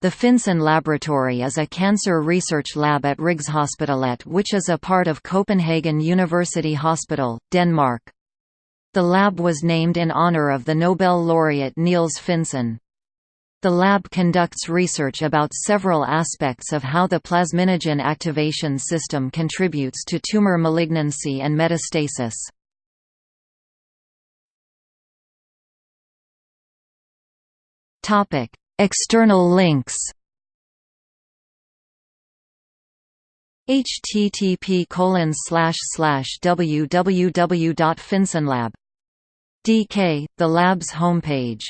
The Finsen Laboratory is a cancer research lab at Rigshospitalet which is a part of Copenhagen University Hospital, Denmark. The lab was named in honor of the Nobel laureate Niels Finsen. The lab conducts research about several aspects of how the plasminogen activation system contributes to tumor malignancy and metastasis. External links. Http colon www.finsenlab DK, the lab's homepage